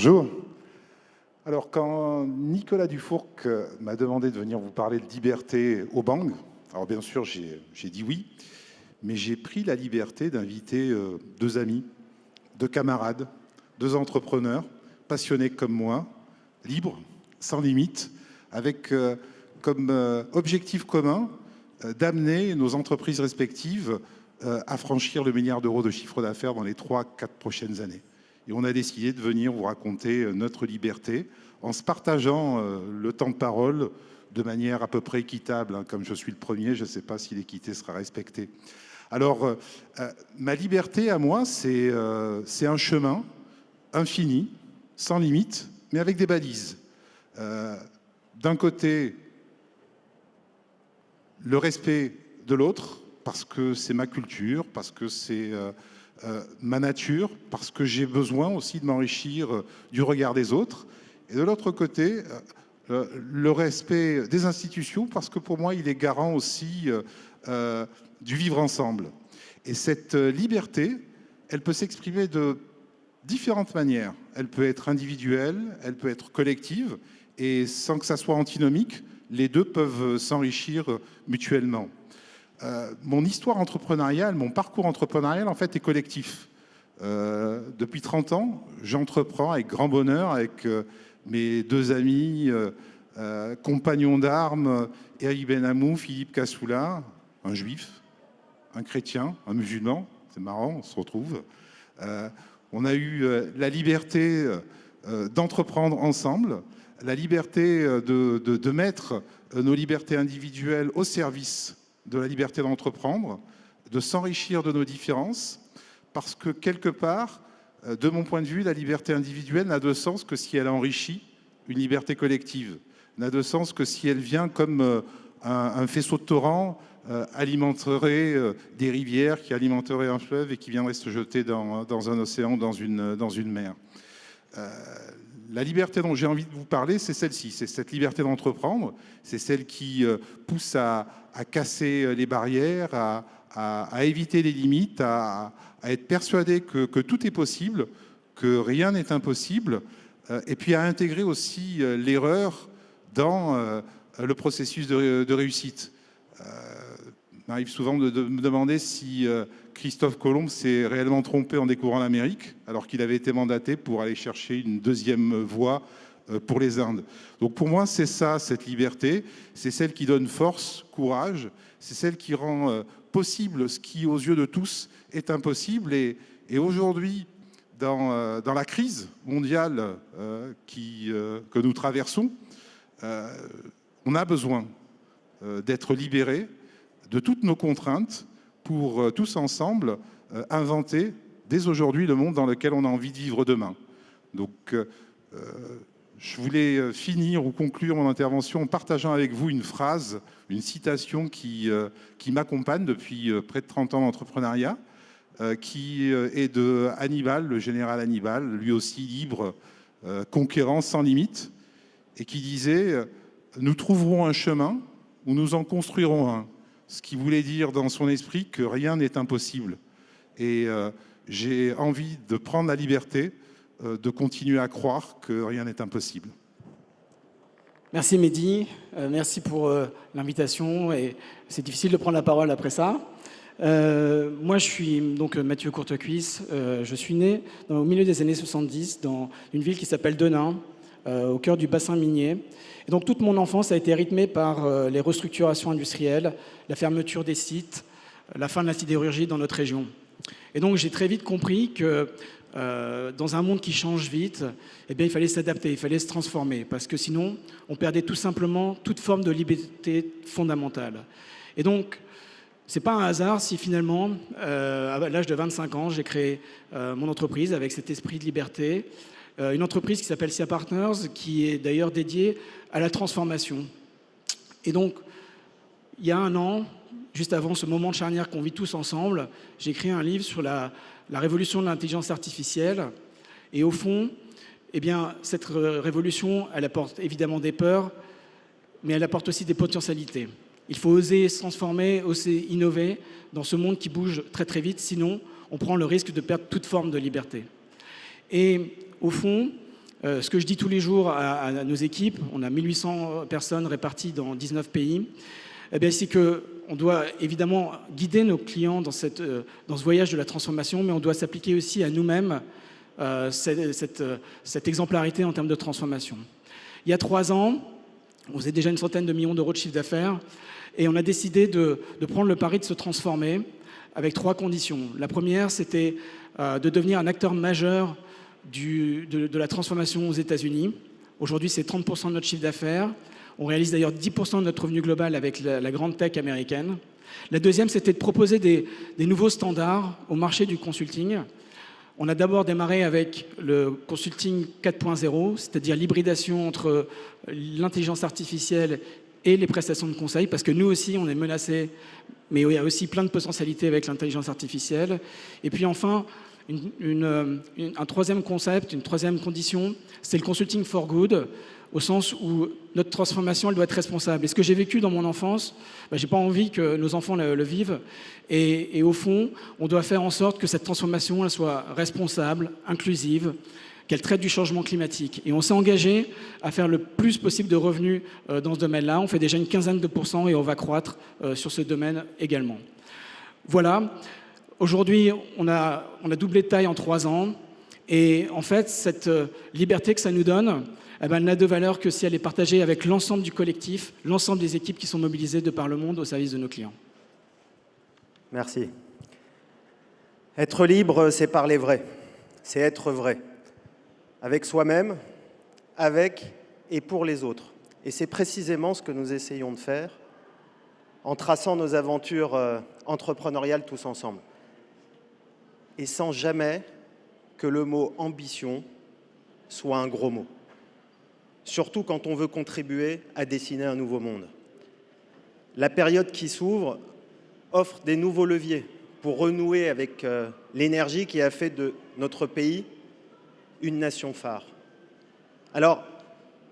Bonjour. Alors, quand Nicolas Dufourc m'a demandé de venir vous parler de liberté au Bang, alors bien sûr, j'ai dit oui, mais j'ai pris la liberté d'inviter euh, deux amis, deux camarades, deux entrepreneurs, passionnés comme moi, libres, sans limite, avec euh, comme euh, objectif commun d'amener nos entreprises respectives à franchir le milliard d'euros de chiffre d'affaires dans les trois, quatre prochaines années. Et on a décidé de venir vous raconter notre liberté en se partageant le temps de parole de manière à peu près équitable. Hein. Comme je suis le premier, je ne sais pas si l'équité sera respectée. Alors, euh, euh, ma liberté à moi, euh, c'est un chemin infini, sans limite, mais avec des balises. D'un côté, le respect de l'autre, parce que c'est ma culture, parce que c'est ma nature, parce que j'ai besoin aussi de m'enrichir du regard des autres. Et de l'autre côté, le respect des institutions, parce que pour moi, il est garant aussi du vivre ensemble. Et cette euh, liberté, elle peut s'exprimer de différentes manières. Elle peut être individuelle, elle peut être collective, et sans que ça soit antinomique, les deux peuvent s'enrichir mutuellement. Euh, mon histoire entrepreneuriale, mon parcours entrepreneurial, en fait, est collectif. Euh, depuis 30 ans, j'entreprends avec grand bonheur avec mes deux amis, compagnons d'armes, Eric Benamou, Philippe Kassoula, un juif, un chrétien, un musulman, c'est marrant, on se retrouve. Euh, on a eu euh, la liberté euh, d'entreprendre ensemble, la liberté de, de, mettre nos libertés individuelles au service de la liberté d'entreprendre, de s'enrichir de nos différences, parce que quelque part, de mon point de vue, la liberté individuelle n'a de sens que si elle enrichit une liberté collective, n'a de sens que si elle vient comme un, un faisceau de torrent euh, alimenterait euh, des rivières, qui alimenteraient un fleuve et qui viendraient se jeter dans, un océan, dans une, mer. Euh, la liberté dont j'ai envie de vous parler, c'est celle-ci, c'est cette liberté d'entreprendre, c'est celle qui pousse à, casser les barrières, à, éviter les limites, à, être persuadé que, tout est possible, que rien n'est impossible, et puis à intégrer aussi l'erreur dans le processus de, réussite m'arrive souvent de, me demander si euh, Christophe Colomb s'est réellement trompé en découvrant l'Amérique, alors qu'il avait été mandaté pour aller chercher une deuxième voie euh, pour les Indes. Donc pour moi, c'est ça, cette liberté, c'est celle qui donne force, courage, c'est celle qui rend euh, possible ce qui, aux yeux de tous, est impossible. Et, aujourd'hui, dans, la crise mondiale que nous traversons, on a besoin d'être libéré, de toutes nos contraintes pour euh, tous ensemble euh, inventer dès aujourd'hui le monde dans lequel on a envie de vivre demain. Donc, euh, je voulais finir ou conclure mon intervention en partageant avec vous une phrase, une citation qui, m'accompagne depuis près de 30 ans d'entrepreneuriat, qui est de Hannibal, le général Hannibal, lui aussi libre, conquérant sans limite, et qui disait « Nous trouverons un chemin ou nous en construirons un » ce qui voulait dire dans son esprit que rien n'est impossible. Et euh, j'ai envie de prendre la liberté euh, de continuer à croire que rien n'est impossible. Merci Mehdi, euh, merci pour l'invitation et c'est difficile de prendre la parole après ça. moi je suis donc Mathieu Courtecuisse, je suis né au milieu des années 70 dans une ville qui s'appelle Denain, au cœur du bassin minier. Et donc toute mon enfance a été rythmée par euh, les restructurations industrielles, la fermeture des sites, la fin de la sidérurgie dans notre région. Et donc j'ai très vite compris que euh, dans un monde qui change vite, eh bien, il fallait s'adapter, il fallait se transformer, parce que sinon, on perdait tout simplement toute forme de liberté fondamentale. Et donc, c'est pas un hasard si finalement, euh, à l'âge de 25 ans, j'ai créé mon entreprise avec cet esprit de liberté, une entreprise qui s'appelle SIA Partners, qui est d'ailleurs dédiée à la transformation. Et donc, il y a un an, juste avant ce moment de charnière qu'on vit tous ensemble, j'ai écrit un livre sur la, révolution de l'intelligence artificielle. Et au fond, eh bien, cette révolution, elle apporte évidemment des peurs, mais elle apporte aussi des potentialités. Il faut oser se transformer, oser innover dans ce monde qui bouge très très vite, sinon on prend le risque de perdre toute forme de liberté. Et au fond, Euh, ce que je dis tous les jours à, nos équipes, on a 1800 personnes réparties dans 19 pays, eh c'est qu'on doit évidemment guider nos clients euh, dans ce voyage de la transformation, mais on doit s'appliquer aussi à nous-mêmes euh, cette, exemplarité en termes de transformation. Il y a trois ans, on faisait déjà une centaine de millions d'euros de chiffre d'affaires, et on a décidé de, prendre le pari de se transformer avec trois conditions. La première, c'était de devenir un acteur majeur de, la transformation aux États-Unis. Aujourd'hui, c'est 30% de notre chiffre d'affaires. On réalise d'ailleurs 10% de notre revenu global avec la, grande tech américaine. La deuxième, c'était de proposer des, nouveaux standards au marché du consulting. On a d'abord démarré avec le consulting 4.0, c'est-à-dire l'hybridation entre l'intelligence artificielle et les prestations de conseil, parce que nous aussi, on est menacés, mais il y a aussi plein de potentialités avec l'intelligence artificielle. Et puis enfin, euh, un troisième concept, une troisième condition, c'est le consulting for good, au sens où notre transformation, elle doit être responsable. Et ce que j'ai vécu dans mon enfance, bah, j'ai pas envie que nos enfants le, vivent. Et, au fond, on doit faire en sorte que cette transformation, elle soit responsable, inclusive, qu'elle traite du changement climatique. Et on s'est engagé à faire le plus possible de revenus euh, dans ce domaine-là. On fait déjà une quinzaine de pourcents et on va croître euh, sur ce domaine également. Voilà. Aujourd'hui, on a, doublé de taille en trois ans. Et en fait, cette euh, liberté que ça nous donne, eh ben, elle n'a de valeur que si elle est partagée avec l'ensemble du collectif, l'ensemble des équipes qui sont mobilisées de par le monde au service de nos clients. Merci. Être libre, c'est parler vrai. C'est être vrai. Avec soi-même, avec et pour les autres. Et c'est précisément ce que nous essayons de faire en traçant nos aventures euh, entrepreneuriales tous ensemble et sans jamais que le mot ambition soit un gros mot. Surtout quand on veut contribuer à dessiner un nouveau monde. La période qui s'ouvre offre des nouveaux leviers pour renouer avec euh, l'énergie qui a fait de notre pays une nation phare. Alors,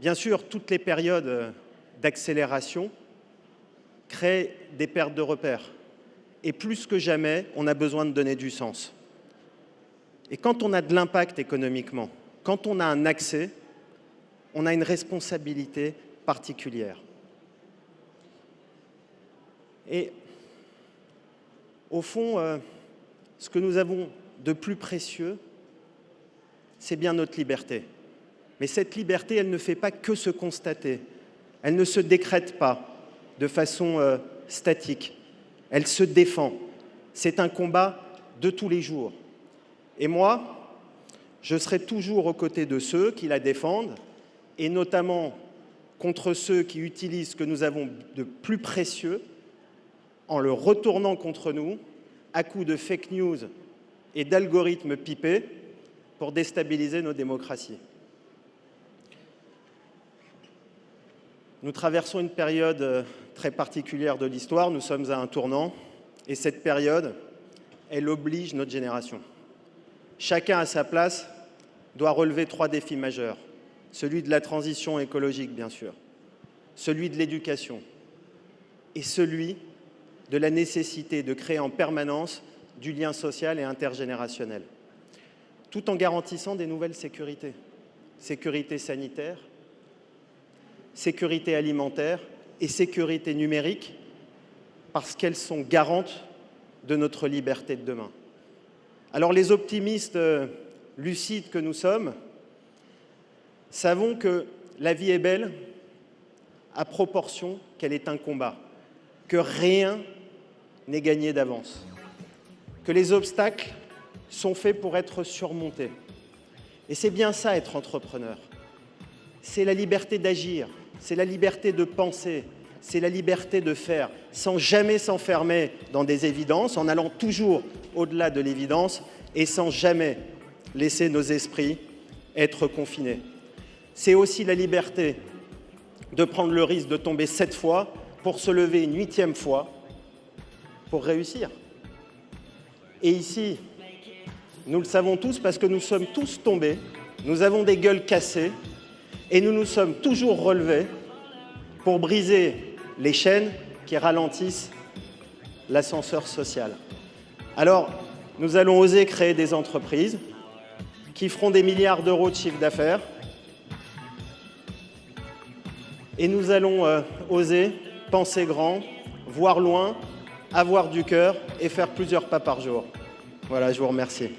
bien sûr, toutes les périodes euh, d'accélération créent des pertes de repères. Et plus que jamais, on a besoin de donner du sens. Et quand on a de l'impact économiquement, quand on a un accès, on a une responsabilité particulière. Et au fond, euh, ce que nous avons de plus précieux, c'est bien notre liberté. Mais cette liberté, elle ne fait pas que se constater. Elle ne se décrète pas de façon euh, statique. Elle se défend. C'est un combat de tous les jours. Et moi, je serai toujours aux côtés de ceux qui la défendent, et notamment contre ceux qui utilisent ce que nous avons de plus précieux en le retournant contre nous à coups de fake news et d'algorithmes pipés pour déstabiliser nos démocraties. Nous traversons une période euh, très particulière de l'histoire, nous sommes à un tournant, et cette période, elle oblige notre génération chacun à sa place, doit relever trois défis majeurs. Celui de la transition écologique, bien sûr, celui de l'éducation et celui de la nécessité de créer en permanence du lien social et intergénérationnel, tout en garantissant des nouvelles sécurités. Sécurité sanitaire, sécurité alimentaire et sécurité numérique, parce qu'elles sont garantes de notre liberté de demain. Alors les optimistes euh, lucides que nous sommes, savons que la vie est belle à proportion qu'elle est un combat, que rien n'est gagné d'avance, que les obstacles sont faits pour être surmontés. Et c'est bien ça être entrepreneur. C'est la liberté d'agir, c'est la liberté de penser, c'est la liberté de faire, sans jamais s'enfermer dans des évidences, en allant toujours au-delà de l'évidence et sans jamais laisser nos esprits être confinés. C'est aussi la liberté de prendre le risque de tomber sept fois pour se lever une huitième fois pour réussir. Et ici, nous le savons tous parce que nous sommes tous tombés, nous avons des gueules cassées et nous nous sommes toujours relevés pour briser les chaînes qui ralentissent l'ascenseur social. Alors, nous allons oser créer des entreprises qui feront des milliards d'euros de chiffre d'affaires et nous allons euh, oser penser grand, voir loin, avoir du cœur et faire plusieurs pas par jour. Voilà, je vous remercie.